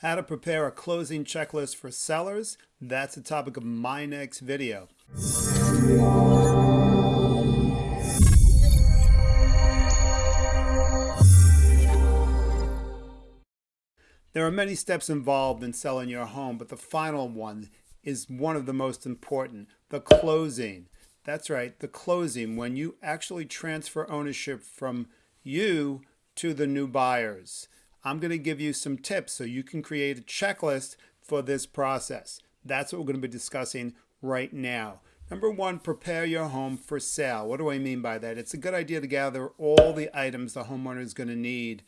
How to prepare a closing checklist for sellers. That's the topic of my next video. There are many steps involved in selling your home, but the final one is one of the most important, the closing. That's right, the closing, when you actually transfer ownership from you to the new buyers. I'm going to give you some tips so you can create a checklist for this process. That's what we're going to be discussing right now. Number one, prepare your home for sale. What do I mean by that? It's a good idea to gather all the items the homeowner is going to need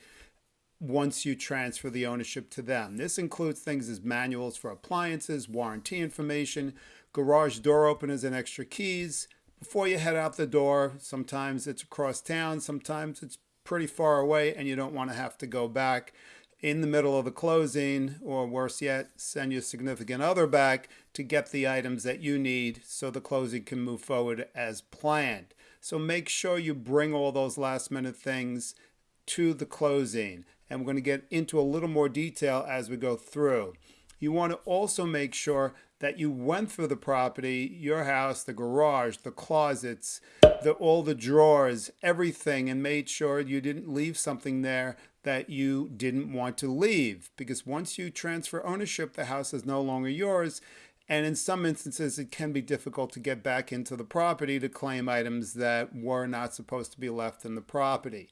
once you transfer the ownership to them. This includes things as manuals for appliances, warranty information, garage door openers and extra keys. Before you head out the door, sometimes it's across town, sometimes it's pretty far away and you don't want to have to go back in the middle of the closing, or worse yet, send your significant other back to get the items that you need so the closing can move forward as planned. So make sure you bring all those last minute things to the closing. And we're going to get into a little more detail as we go through. You want to also make sure that you went through the property, your house, the garage, the closets, the, all the drawers, everything, and made sure you didn't leave something there that you didn't want to leave. Because once you transfer ownership, the house is no longer yours. And in some instances, it can be difficult to get back into the property to claim items that were not supposed to be left in the property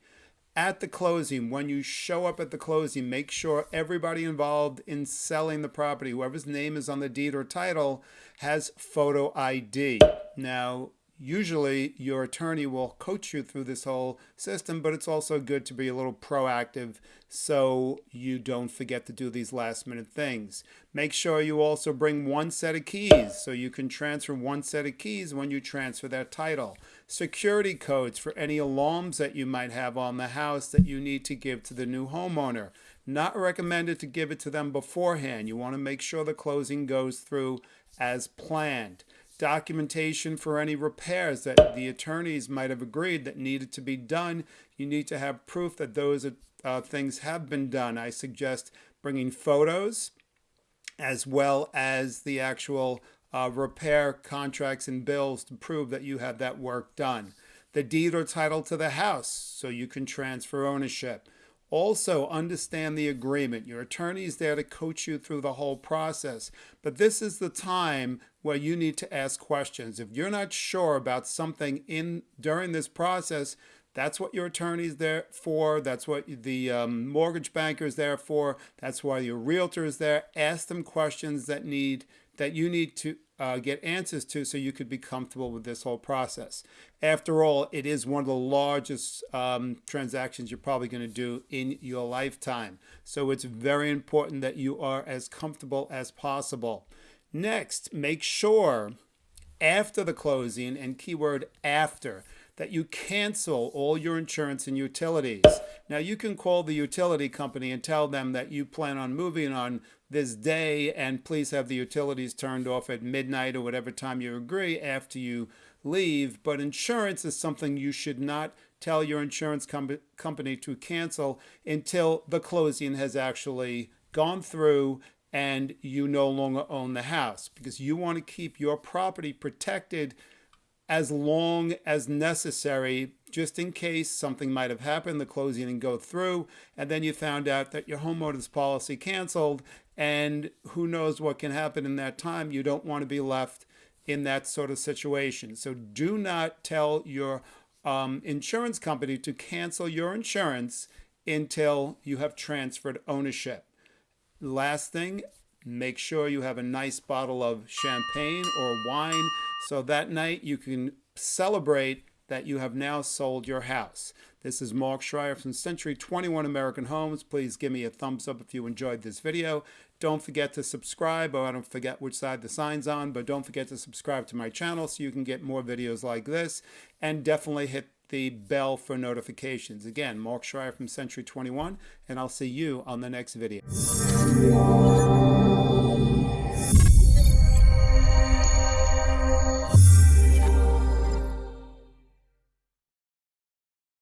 at the closing, when you show up at the closing, make sure everybody involved in selling the property, whoever's name is on the deed or title, has photo ID. Now, usually your attorney will coach you through this whole system, but it's also good to be a little proactive so you don't forget to do these last minute things. Make sure you also bring one set of keys so you can transfer one set of keys when you transfer that title. Security codes for any alarms that you might have on the house that you need to give to the new homeowner. Not recommended to give it to them beforehand. You want to make sure the closing goes through as planned documentation for any repairs that the attorneys might have agreed that needed to be done. You need to have proof that those uh, things have been done. I suggest bringing photos as well as the actual uh, repair contracts and bills to prove that you have that work done. The deed or title to the house so you can transfer ownership. Also, understand the agreement. Your attorney is there to coach you through the whole process. But this is the time where you need to ask questions. If you're not sure about something in during this process, that's what your attorney is there for. That's what the um, mortgage banker is there for. That's why your realtor is there. Ask them questions that need that you need to uh, get answers to so you could be comfortable with this whole process. After all, it is one of the largest um, transactions you're probably going to do in your lifetime. So it's very important that you are as comfortable as possible. Next, make sure after the closing, and keyword after, that you cancel all your insurance and utilities. Now you can call the utility company and tell them that you plan on moving on this day and please have the utilities turned off at midnight or whatever time you agree after you leave. But insurance is something you should not tell your insurance com company to cancel until the closing has actually gone through and you no longer own the house because you want to keep your property protected as long as necessary, just in case something might have happened, the closing didn't go through, and then you found out that your homeowner's policy canceled, and who knows what can happen in that time. You don't want to be left in that sort of situation. So do not tell your um, insurance company to cancel your insurance until you have transferred ownership. Last thing, make sure you have a nice bottle of champagne or wine so that night you can celebrate that you have now sold your house. This is Mark Schreier from Century 21 American Homes. Please give me a thumbs up if you enjoyed this video. Don't forget to subscribe, or I don't forget which side the sign's on, but don't forget to subscribe to my channel so you can get more videos like this. And definitely hit the bell for notifications. Again, Mark Schreier from Century 21, and I'll see you on the next video.